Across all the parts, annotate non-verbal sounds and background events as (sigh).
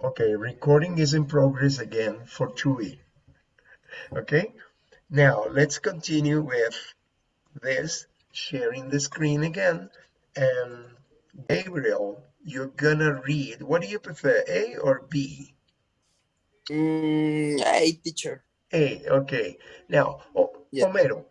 Okay, recording is in progress again for Chuy. Okay, now let's continue with this, sharing the screen again. And Gabriel, you're gonna read, what do you prefer, A or B? Mm, hey, teacher. A, okay. Now, oh, Yeah. Homero,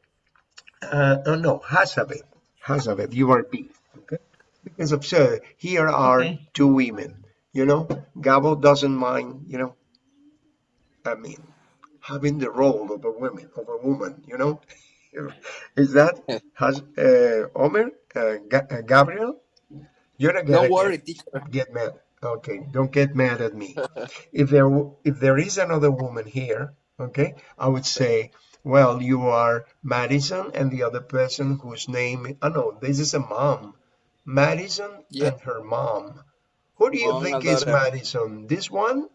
uh, oh no, Hazabeth, Hazabeth, you are B, okay? Because observe, here are Okay. two women, you know? Gabo doesn't mind, you know? I mean, having the role of a woman, of a woman, you know? (laughs) Is that, has, uh, Omer, uh, Ga- uh, Gabriel? You're not gonna Don't get- worry, teacher. get mad. Okay, don't get mad at me. (laughs) if there if there is another woman here, okay, I would say, well, you are Madison and the other person whose name oh no, this is a mom. Madison Yeah. and her mom. Who do you Mom think is. Madison? This one?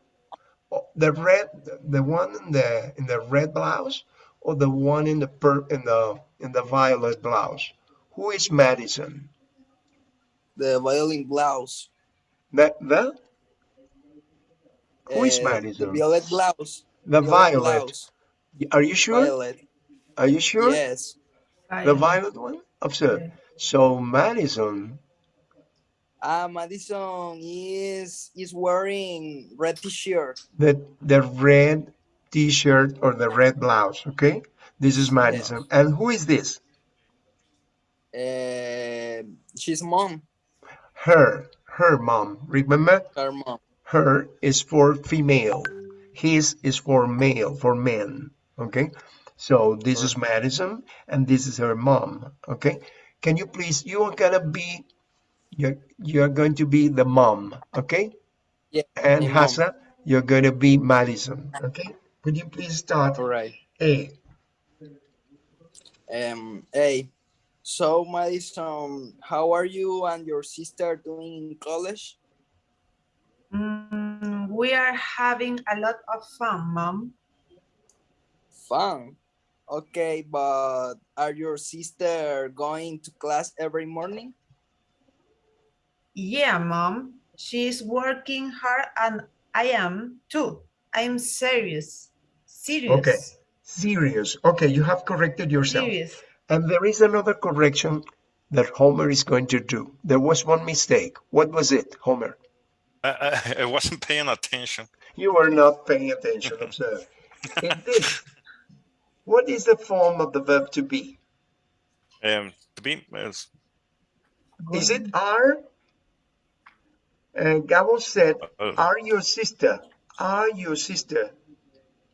Oh, The red the one in the in the red blouse or the one in the per in the in the violet blouse? Who is Madison? The violin blouse. That the Who is Uh, Madison? The violet blouse. the violet. blouse. Are you sure? Violet. Are you sure? Yes. The violet one? Observe. So Madison, Ah, Madison is is wearing red t-shirt. the the red t-shirt or the red blouse, okay? This is Madison. And who is this? Uh, she's mom. Her, her mom. Remember? Her mom. Her is for female. His is for male, for men, okay? So this is Madison and this is her mom, okay? Can you please, you are gonna be, you're, you're going to be the mom, okay? Yeah. And the. Hassa, you're going to be Madison. Okay? Would you please start? All right. A. Um. Hey. So Madison, how are you and your sister doing in college? Mm, we are having a lot of fun, Mom. Fun. Okay, but are your sister going to class every morning? Yeah, Mom. She's working hard and I am too. I'm serious. Serious. Okay. Serious. Okay, you have corrected yourself. Serious. And there is another correction that Homer is going to do. There was one mistake. What was it, Homer? I, I, I wasn't paying attention. You were not paying attention, observe. (laughs) In this, what is the form of the verb to be? Um, to be is Is it are? Uh, Gabo said, uh, are your sister, are your sister,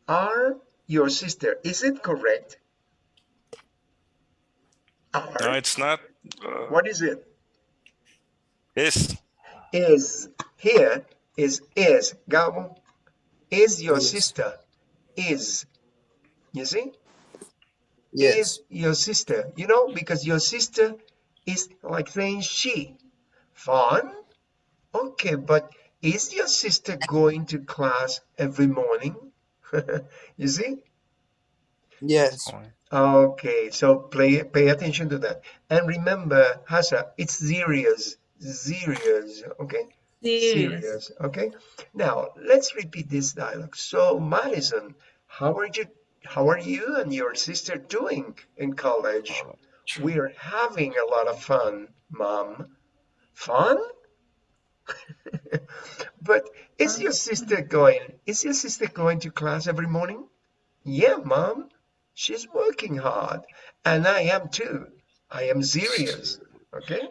are your sister. Is it correct? Are. no, it's not. Uh, What is it? is Is. Here is is. Gabo. Is your Yes. sister. Is. You see? Yes. Is your sister. You know, because your sister is like saying she. Fun? Okay, but is your sister going to class every morning? (laughs) you see? Yes. Okay, so play, pay attention to that. And remember, Hasa, it's serious, serious, okay? Serious. okay? Now, let's repeat this dialogue. So, Madison, how are you, how are you and your sister doing in college? Oh, We're having a lot of fun, Mom. Fun? (laughs) but is your sister going, is your sister going to class every morning? Yeah, Mom. She's working hard, and I am too. I am serious. Okay?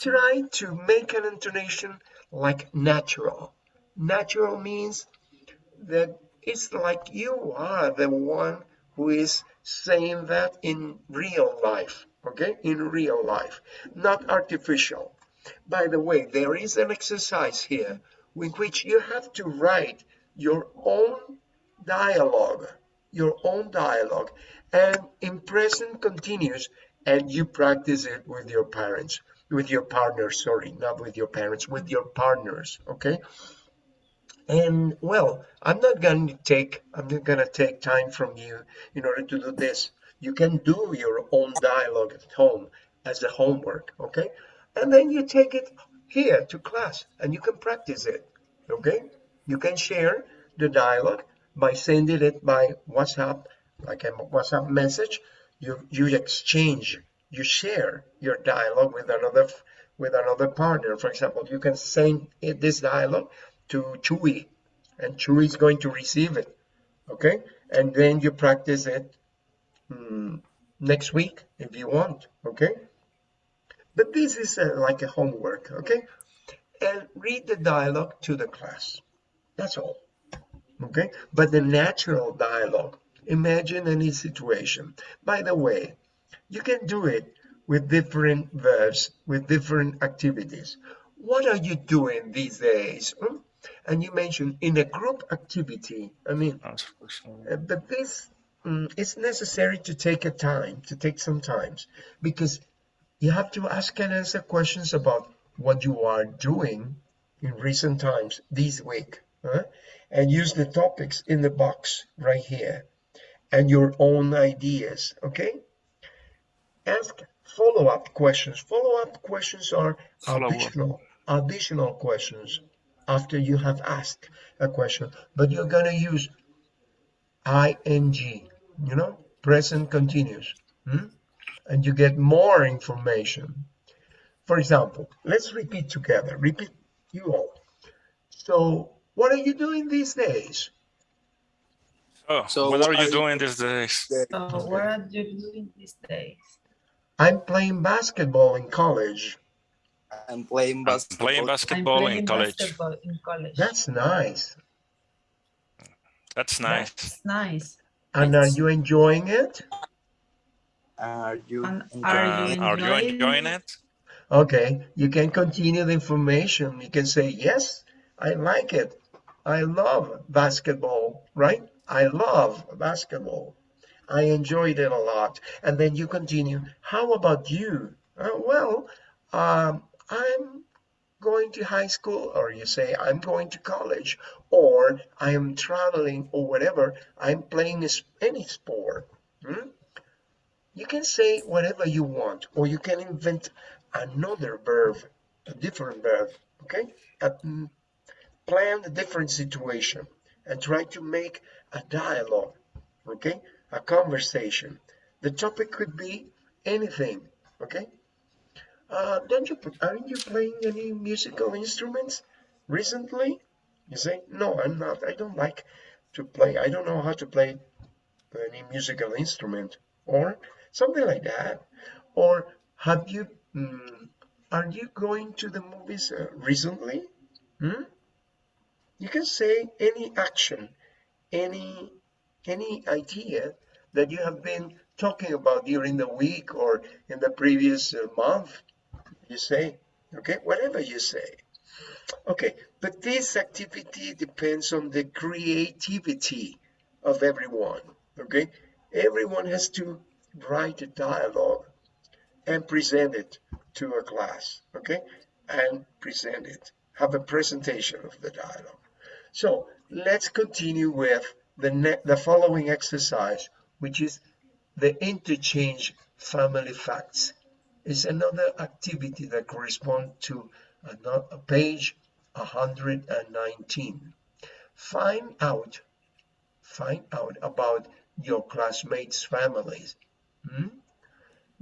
Try to make an intonation like natural. Natural means that it's like you are the one who is saying that in real life. Okay? In real life, not artificial. By the way, there is an exercise here in which you have to write your own dialogue your own dialogue and in present continuous and you practice it with your parents with your partners sorry not with your parents with your partners okay? And well i'm not going to take i'm not going to take time from you in order to do this. You can do your own dialogue at home as a homework okay and then you take it here to class and you can practice it okay You can share the dialogue by sending it by WhatsApp, like a WhatsApp message. You you exchange, you share your dialogue with another with another partner. For example, you can send it, this dialogue to Chuy, and Chuy is going to receive it. Okay, and then you practice it mm, next week if you want. Okay, but this is uh, like a homework. Okay, and read the dialogue to the class. That's all. Okay, but the natural dialogue. Imagine any situation. By the way, you can do it with different verbs, with different activities. What are you doing these days? Hmm? And you mentioned in a group activity. I mean, uh, but this um, it's necessary to take a time, to take some times, because you have to ask and answer questions about what you are doing in recent times this week, huh? and use the topics in the box right here and your own ideas. Okay, ask follow-up questions. Follow-up questions are Follow-up. additional additional questions after you have asked a question, but you're gonna use ing, you know, present continuous, hmm? And you get more information. For example, let's repeat together. Repeat you all. So, what are you doing these days? Oh, So what what are are you you doing these days? So what are you doing these days? I'm playing basketball in college. I'm playing I'm basketball. I'm playing in college. basketball in college. That's nice. That's nice. That's nice. And are you enjoying it? Are you And are you Uh, are you enjoying enjoying it? Okay, you can continue the information. You can say, yes, I like it. I love basketball, right? I love basketball. I enjoyed it a lot. And then you continue, how about you? "Uh, well, um, I'm going to high school, or you say, I'm going to college, or I am traveling, or whatever. I'm playing any sport. Hmm? You can say whatever you want, or you can invent another verb, a different verb, okay? Mm, plan a different situation and try to make a dialogue, okay? A conversation. The topic could be anything, okay? Uh, don't you, aren't you playing any musical instruments recently? You say, no, I'm not. I don't like to play. I don't know how to play any musical instrument or something like that. Or have you, mm, are you going to the movies uh, recently? Hmm? You can say any action, any, any idea that you have been talking about during the week or in the previous uh, month. You say, okay, whatever you say. Okay, but this activity depends on the creativity of everyone. Okay, everyone has to write a dialogue and present it to a class. Okay, and present it. Have a presentation of the dialogue. So let's continue with the the following exercise, which is the interchange family facts. Is another activity that corresponds to another page 119. Find out, find out about your classmates' families. Hmm?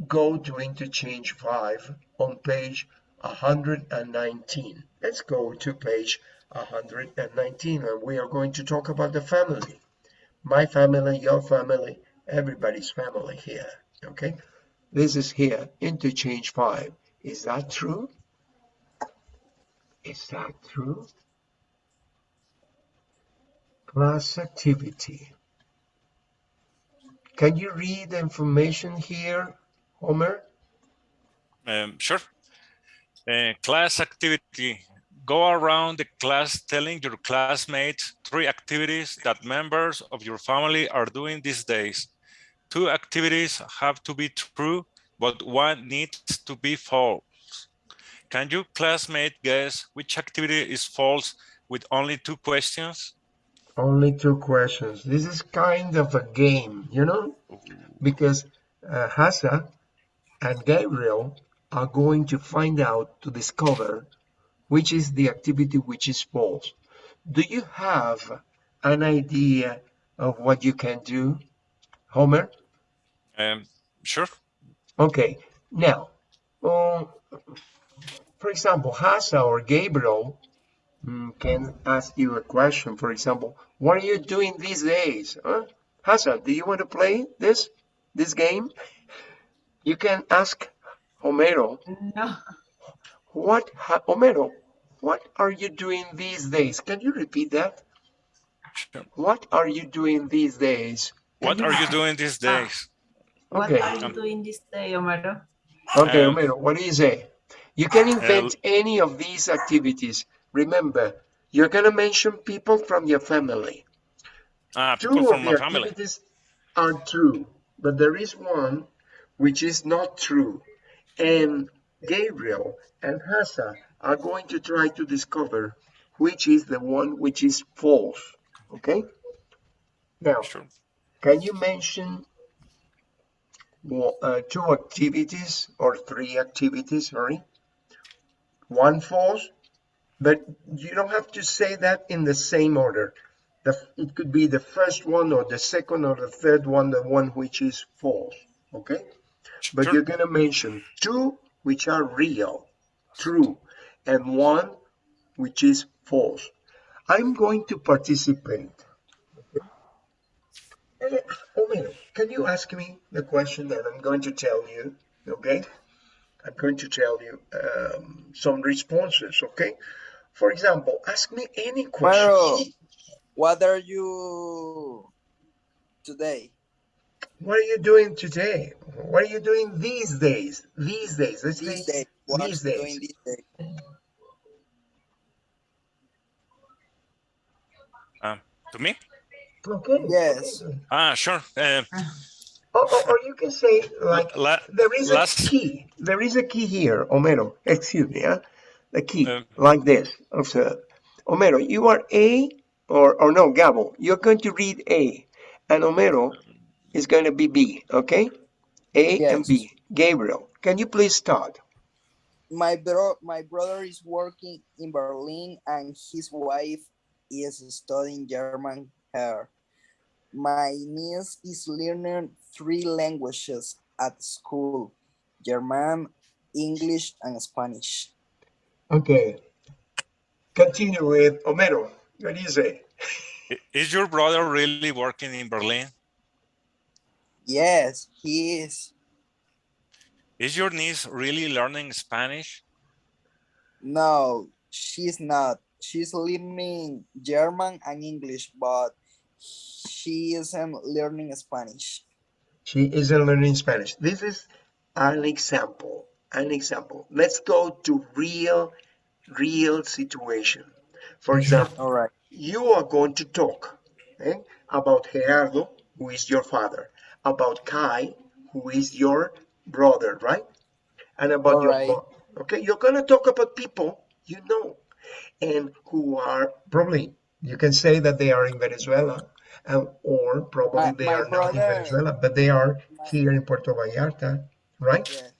Go to interchange 5 on page 119. Let's go to page 119 and we are going to talk about the family. My family, your family, everybody's family here. Okay? This is here, interchange 5. Is that true? Is that true? Class activity. Can you read the information here, Homer? Um, sure. Uh, class activity. Go around the class telling your classmates three activities that members of your family are doing these days. Two activities have to be true, but one needs to be false. Can your classmate guess which activity is false with only two questions? Only two questions. This is kind of a game, you know, because uh, Hassa and Gabriel are going to find out to discover which is the activity which is false. do you have an idea of what you can do, Homer? Um, sure. Okay, now, um, for example, Hasa or Gabriel can ask you a question. For example, what are you doing these days? Huh? Hasa, do you want to play this this game? You can ask Homero, No. what, ha- Homero, what are you doing these days? Can you repeat that? Sure. What are you doing these days? What are you doing these Ah. days? What are you doing this day, Omero? Okay, Um, Homero, what do you say? You can invent any of these activities. Remember, you're going to mention people from your family. Ah, Two people of from the family. activities are true, but there is one which is not true. And Gabriel and Hassa are going to try to discover which is the one which is false. Okay? Now, can you mention well, uh, two activities or three activities, sorry? One false, but you don't have to say that in the same order. The, it could be the first one or the second or the third one, the one which is false, okay? But Sure. you're gonna mention two which are real, true, and one which is false. I'm going to participate. Eh, Omar, can you ask me the question that I'm going to tell you? Okay? I'm going to tell you um, some responses, okay? For example, ask me any question. Pero, what are you today? What are you doing today? What are you doing these days? These days. Let's These say days. What are you these doing days. these days? Um, to me? Okay. Yes. okay. Ah, sure. Um, Or, or, or you can say like la- there is a last- key. There is a key here, Omero. Excuse me, huh? The key, Um, like this. Observe. Homero, you are A, or, or no, Gabo, you're going to read A, and Homero is going to be B, okay? A and B. Gabriel, can you please start? My bro, my brother is working in Berlin, and his wife is studying German here. My niece is learning three languages at school: German, English, and Spanish. Okay. Continue with Homero. What do you say? is your brother really working in Berlin? Yes, he is. Is your niece really learning Spanish? No, she's not. She's learning German and English, but she isn't learning Spanish. She isn't learning Spanish. This is an example. An example. Let's go to real, real situation. For example, All right. you are going to talk eh, about Gerardo, who is your father, about Kai, who is your brother, right? And about your Alright. mom. Okay, you're going to talk about people you know and who are probably, you can say that they are in Venezuela, and, or probably My- they my are not in Venezuela, but they are My- here in Puerto Vallarta, right? Yes.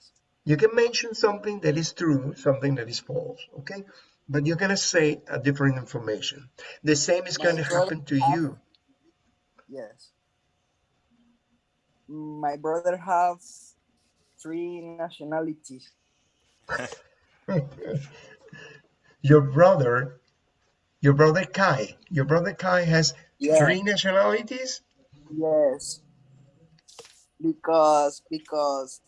You can mention something that is true, something that is false, okay? But you're gonna say a different information. The same is My gonna happen to you. Yes. My brother has three nationalities. (laughs) Your brother, your brother Kai, your brother Kai has Yeah. three nationalities? Yes. Because because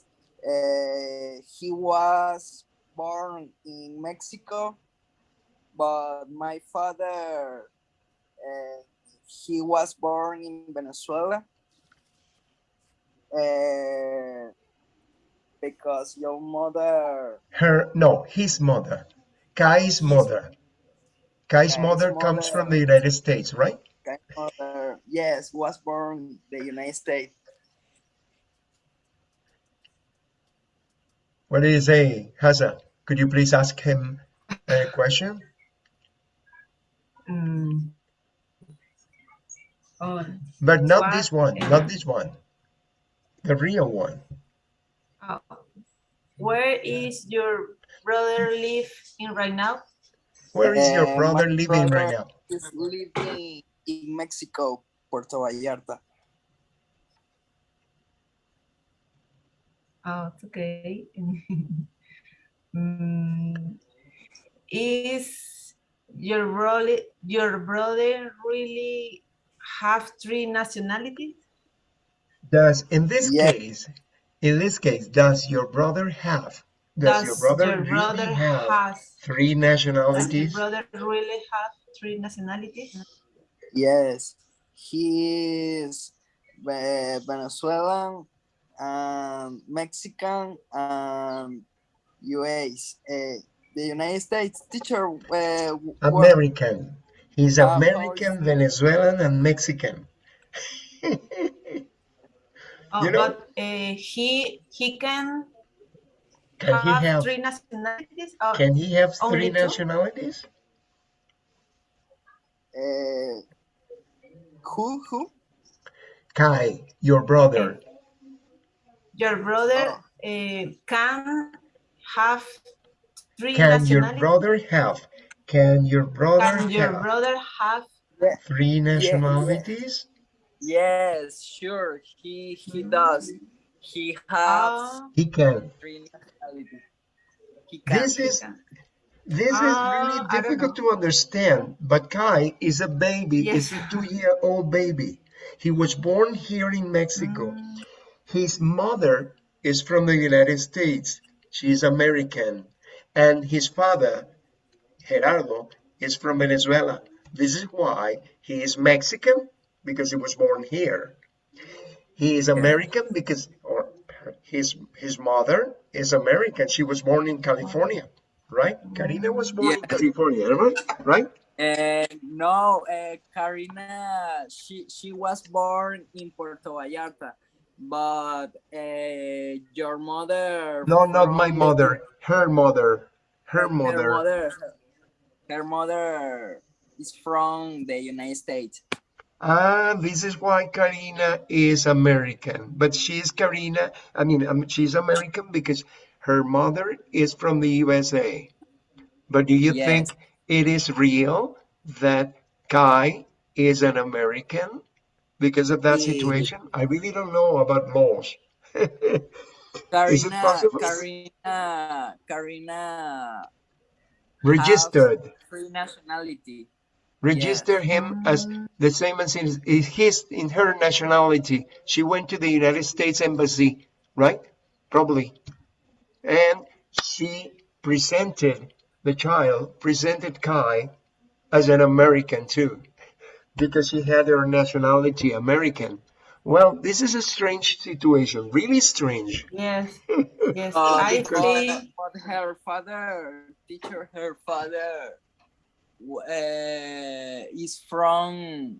uh, he was born in Mexico, but my father uh, he was born in Venezuela. Uh, because your mother Her, no, his mother. Kai's mother. Kai's Kai's mother comes from the United States, right? grandmother yes was born in the United States. What do you say, Haza? Could you please ask him a question? Mm. Oh, But not What? this one, not this one. The real one. oh. Where is your brother live in right now? Where is your Uh, brother my living right now? is living in Mexico, Puerto Vallarta. Oh, it's okay. (laughs) Mm, is your brother your brother really have three nationalities? Does in this Yeah. case, in this case, does your brother have? Does, your brother your really brother have has three does your nationalities? brother really have three nationalities? Yes, he is Ve- Venezuelan, um, Mexican, and US. Uh, the United States teacher. Uh, American. He's how is American, it? Venezuelan, and Mexican. (laughs) Oh, You know- but uh, he he can Can he have have? three nationalities. Oh, Can he have three two? nationalities? uh, who who? Kai, your brother. Your brother Oh. uh, can have three Can your nationalities. brother have? Can your brother Can your have brother have? three nationalities? Yes, sure. He he does. He has Uh, He can. three nationalities. He can. This is can. this is Ah, really difficult to understand. But Kai is a baby. Yes. Is a two-year-old baby. He was born here in Mexico. Mm, His mother is from the United States. She is American. And his father, Gerardo, is from Venezuela. This is why he is Mexican, because he was born here. He is American because or his his mother is American. She was born in California, right? Karina was born in California, right? Right? Uh, no, uh, Karina, she she was born in Puerto Vallarta, but uh, your mother. No, not my mother. Her mother. Her Her mother. mother. Her mother is from the United States. Ah, this is why Karina is American. But she's Karina, I mean, um, she's American because her mother is from the USA. But do you Yes. think it is real that Kai is an American because of that situation? I really don't know about laws. (laughs) Is it Karina, possible? Karina, Karina, Registered. free nationality. Register him as the same as in his in her nationality. She went to the United States Embassy, right? Probably. And she presented the child, presented Kai as an American too, because she had her nationality American. Well, this is a strange situation, really strange. yes, (laughs) yes. Uh, I because- think but her father, teacher, her father uh, is from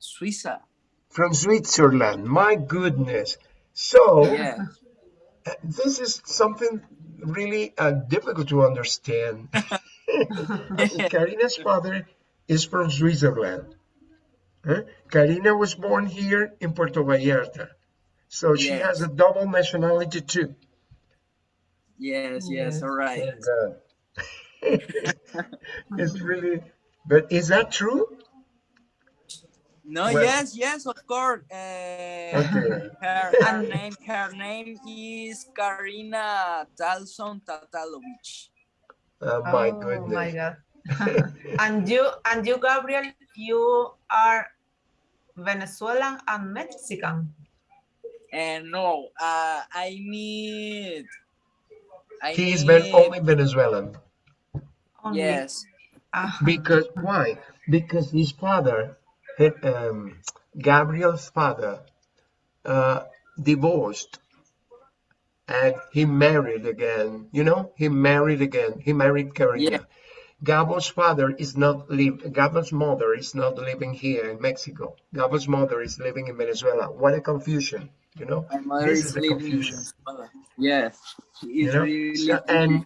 Suiza. From Switzerland, my goodness. So, Yeah. Uh, (laughs) this is something really uh, difficult to understand. (laughs) Karina's father is from Switzerland. Huh? Karina was born here in Puerto Vallarta. So she has a double nationality too. Yes, yes, Yes. all right. Thank God. (laughs) it's really, but is that true? No, Well- yes, yes, of course. Uh, Okay. her, her (laughs) name, her name is Karina Talson Tatalovich. Oh, my oh goodness. my God. (laughs) and you, and you, Gabriel, you are Venezuelan and Mexican. And no, uh, I need. I He is need, Ven- only Venezuelan. Only. Yes, Ah, Because why? Because his father, he- um, Gabriel's father, uh, divorced, and he married again. You know, he married again. He married Karina. Yeah. Gabo's father is not live. Gabo's mother is not living here in Mexico. Gabo's mother is living in Venezuela. What a confusion! You know. my mother This is is the living. confusion. Yes, You it's know, really so- and-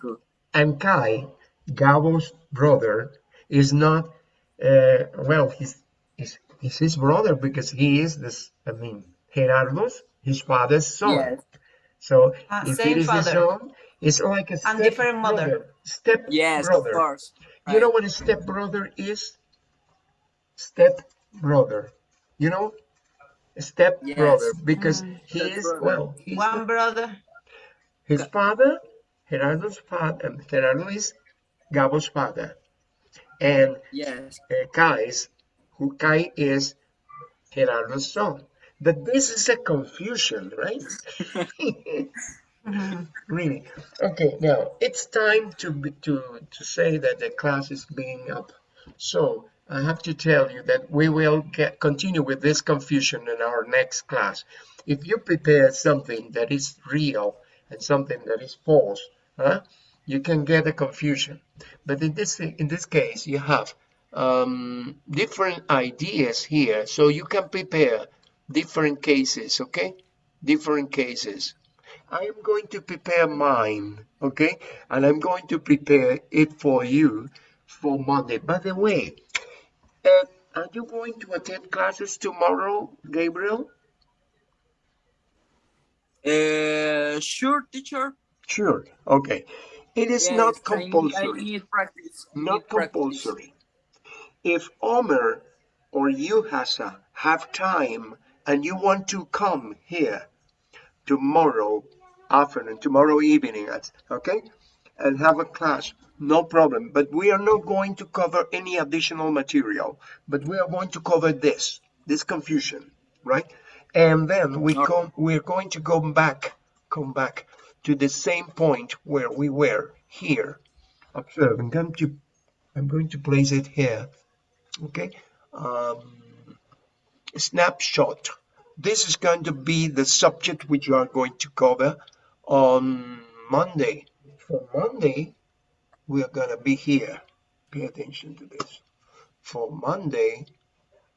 And Kai, Gabo's brother, is not, uh, well, he's, he's, he's his brother because he is this, I mean, Gerardo's, his father's son. Yes, So Ah, if same it is the father. son, it's like a step And different mother. brother. Step yes, brother. of course. You know what a step brother is? step brother. You know, step Yes. brother because Mm. he is Stepbrother. well. He's One the- brother. his father, Gerardo's father, um, Gerardo is Gabo's father, and Yes. uh, Kai's, who Kai is Gerardo's son. But this is a confusion, right? (laughs) (laughs) Really. Okay, now it's time to be, to to say that the class is being up. So I have to tell you that we will get continue with this confusion in our next class. If you prepare something that is real and something that is false, huh, you can get a confusion. But in this in this case, you have um, different ideas here, so you can prepare different cases. Okay, different cases. I am going to prepare mine, okay? And I'm going to prepare it for you for Monday. By the way, uh, are you going to attend classes tomorrow, Gabriel? Uh, sure, teacher. Sure. Okay. It is Yes, not I need- I compulsory. need practice. I Not need practice. compulsory. If Omer or you, Hassa, have time and you want to come here tomorrow afternoon, tomorrow evening, at- okay, and have a class, no problem. But we are not going to cover any additional material, but we are going to cover this, this confusion, right? And then we Okay. come, we're going to go back, come back to the same point where we were here. Observe, I'm going to, I'm going to place it here, okay? Um, snapshot. This is going to be the subject which you are going to cover on Monday. For Monday, we are going to be here. Pay attention to this. For Monday,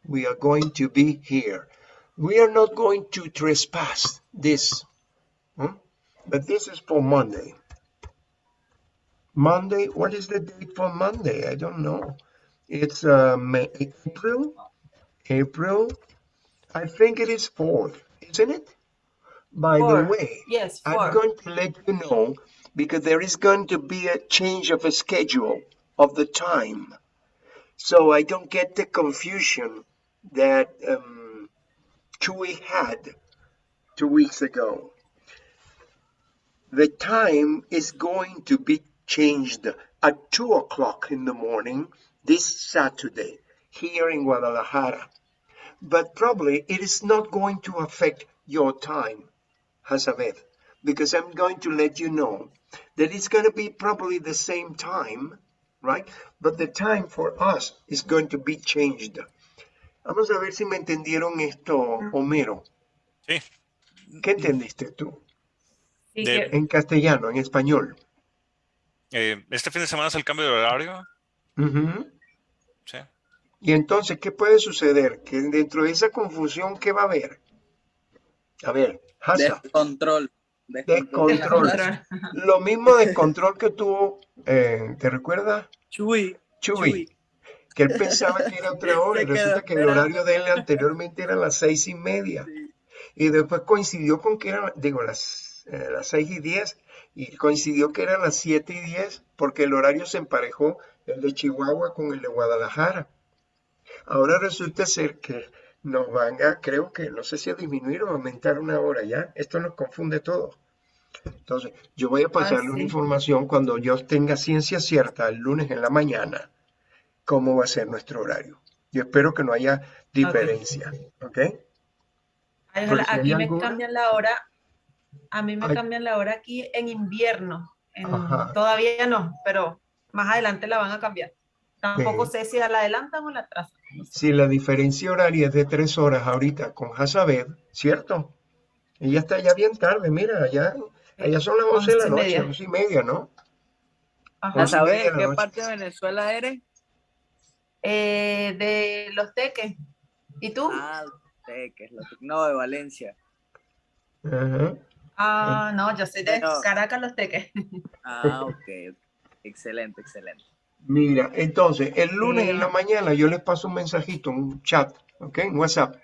we are going to be here. We are not going to trespass this, hmm? but this is for Monday. Monday, what is the date for Monday? I don't know. It's uh, May, April, April. I think it is fourth, isn't it? By Four. the way, Yes, I'm going to let you know because there is going to be a change of a schedule of the time. So I don't get the confusion that um, Chuy had two weeks ago. The time is going to be changed at 2 o'clock in the morning this Saturday here in Guadalajara. But probably it is not going to affect your time, Hazabeth, because I'm going to let you know that it's going to be probably the same time, right? But the time for us is going to be changed. Vamos a ver si me entendieron esto, Homero. Sí. ¿Qué entendiste tú? Sí, De- que- En castellano, en español. Eh, este fin de semana es el cambio de horario. Sí. Y entonces, ¿qué puede suceder? Que dentro de esa confusión, ¿qué va a haber? A ver, Descontrol. Descontrol. Descontrol. lo mismo descontrol que tuvo, eh, ¿te recuerdas? Chuy. Chuy, Chuy. que él pensaba que era otra (laughs) hora y resulta que el horario de él anteriormente era las seis y media. Sí. Y después coincidió con que eran, digo, las, eh, las seis y diez, y coincidió que eran las siete y diez, porque el horario se emparejó el de Chihuahua con el de Guadalajara. Ahora resulta ser que nos van a, creo que, no sé si a disminuir o a aumentar una hora ya. Esto nos confunde todo. Entonces, yo voy a pasarle una sí. información cuando yo tenga ciencia cierta el lunes en la mañana, cómo va a ser nuestro horario. Yo espero que no haya diferencia, ¿ok? Ay, si aquí me alguna- cambian la hora, a mí me Ay. cambian la hora aquí en invierno. en- todavía no, pero más adelante la van a cambiar. Tampoco Sí. sé si la adelantan o la atrasan. Si la diferencia horaria es de tres horas ahorita con Hazabed, ¿cierto? Ella está ya bien tarde, mira, allá, allá son las 11 de la Once y noche, media. 11 y media, ¿no? Ajá. ¿A Once y media saber de la qué noche. parte de Venezuela eres? Eh, de los teques. ¿Y tú? Ah, Teques, lo- no, de Valencia. Ajá. Ah, no, yo soy de Caracas, los teques. Ah, ok. Excelente, excelente. Mira, entonces, el lunes en la mañana yo les paso un mensajito, un chat, ¿ok? Un WhatsApp,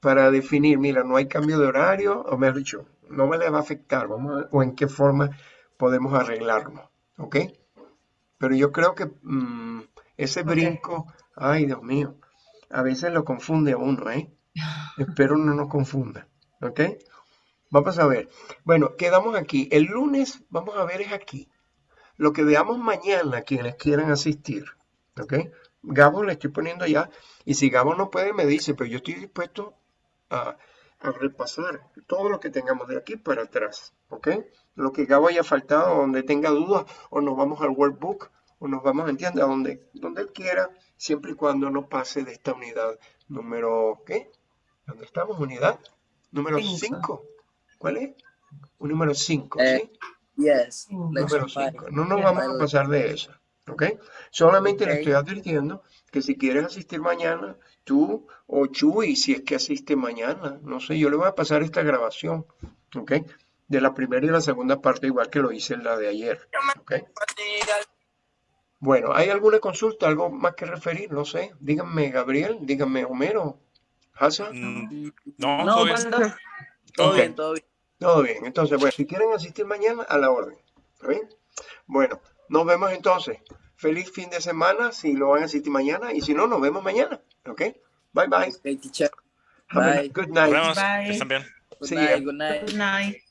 para definir, mira, no hay cambio de horario, o mejor dicho, no me le va a afectar, vamos a ver, o en qué forma podemos arreglarlo, ¿ok? Pero yo creo que mm, ese brinco, ay, Dios mío, a veces lo confunde a uno, ¿eh? Espero no nos confunda, ¿ok? Vamos a ver. Bueno, quedamos aquí. El lunes, vamos a ver, es aquí. Lo que veamos mañana, quienes quieran asistir, ¿ok? Gabo le estoy poniendo ya, y si Gabo no puede, me dice, pero yo estoy dispuesto a, a repasar todo lo que tengamos de aquí para atrás, ¿ok? Lo que Gabo haya faltado, donde tenga dudas, o nos vamos al workbook, o nos vamos, entiende, a donde, donde él quiera, siempre y cuando no pase de esta unidad número, ¿qué? ¿Dónde estamos? Unidad número Cinco. 5. ¿Cuál es? Un número 5, Eh, ¿sí? Yes. Cinco. Número Lesson five. 5. No nos vamos a pasar de eso, ¿ok? Solamente le Ok. estoy advirtiendo que si quieres asistir mañana, tú o Chuy, si es que asiste mañana, no sé, yo le voy a pasar esta grabación, ¿ok? De la primera y la segunda parte, igual que lo hice en la de ayer, ¿ok? Bueno, ¿hay alguna consulta, algo más que referir? No sé, díganme Gabriel, díganme Homero, Hassan. Mm, No, No, todo bien. Todo bien, todo bien. Todo bien, entonces, bueno, si quieren asistir mañana, a la orden. ¿Está bien? Bueno, nos vemos entonces. Feliz fin de semana si lo van a asistir mañana y si no, nos vemos mañana. ¿Ok? Bye bye. Okay, teacher. Have a Bye. good Nos night. vemos. Bye. Bien. Good night. good night.